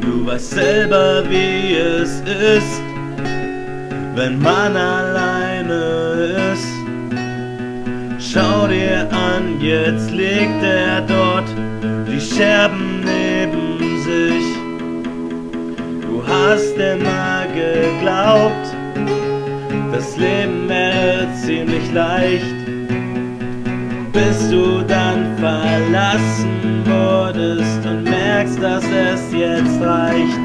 Du weißt selber, wie es ist, wenn man alleine ist. Schau dir an, jetzt liegt er dort, die Scherben das Leben wäre ziemlich leicht, bis du dann verlassen wurdest und merkst, dass es jetzt reicht.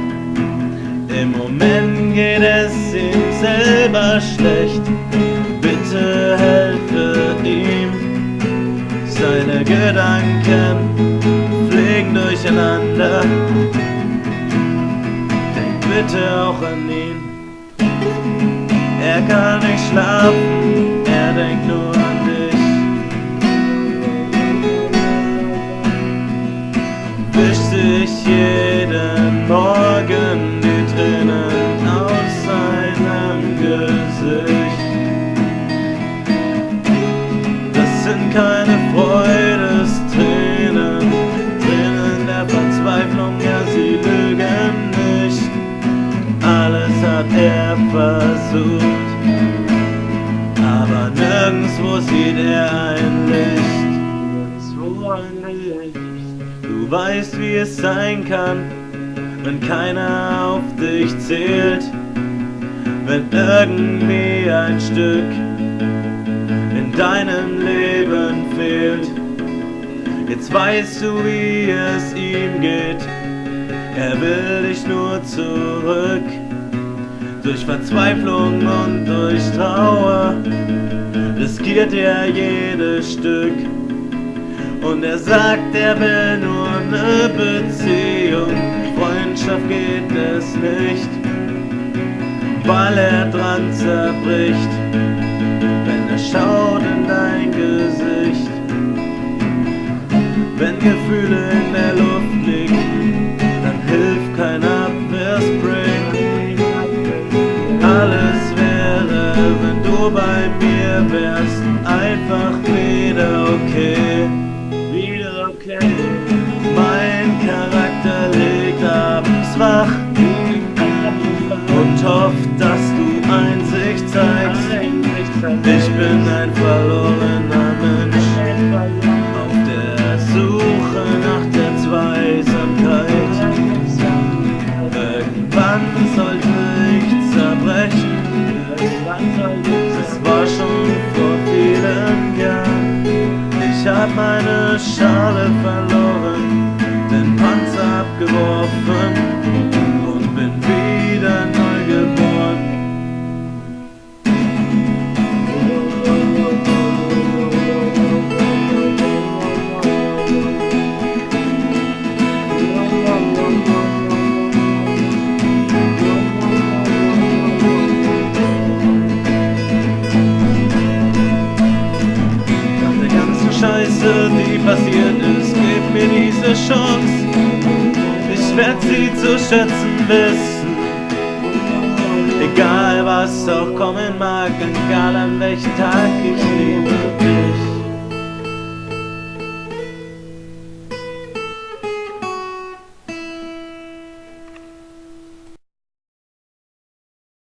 Im Moment geht es ihm selber schlecht, bitte helfe ihm. Seine Gedanken fliegen durcheinander, denk bitte auch an ihn. Er kann nicht schlafen, er denkt nur an dich. Wischt sich jeden Morgen die Tränen aus seinem Gesicht. Das sind keine Freudestränen, Tränen der Verzweiflung, ja sie lügen nicht. Alles hat er versucht, sieht er ein Licht. Nirgendwo ein Licht. Du weißt, wie es sein kann, wenn keiner auf dich zählt, wenn irgendwie ein Stück in deinem Leben fehlt. Jetzt weißt du, wie es ihm geht, er will dich nur zurück. Durch Verzweiflung und durch Trauer riskiert er jedes Stück. Und er sagt, er will nur eine Beziehung, Freundschaft geht es nicht, weil er dran zerbricht, wenn er schaut in dein Gesicht. Wenn Gefühle bei mir wärst, einfach wieder okay. Wieder okay. Mein Charakter liegt abends wach und hofft, hab meine Schale verloren, den Panzer abgeworfen passiert ist, gib mir diese Chance. Ich werd sie zu schätzen wissen. Egal was auch kommen mag, egal an welchem Tag ich lebe.